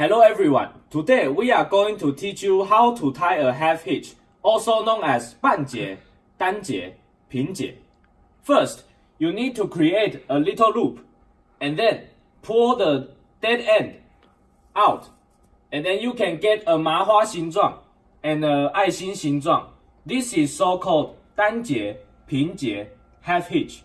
Hello everyone. Today we are going to teach you how to tie a half hitch, also known as 半节,单节,平节. First, you need to create a little loop and then pull the dead end out. And then you can get a 麻花形状 and a 爱心形状. This is so called 单节,平节, half hitch.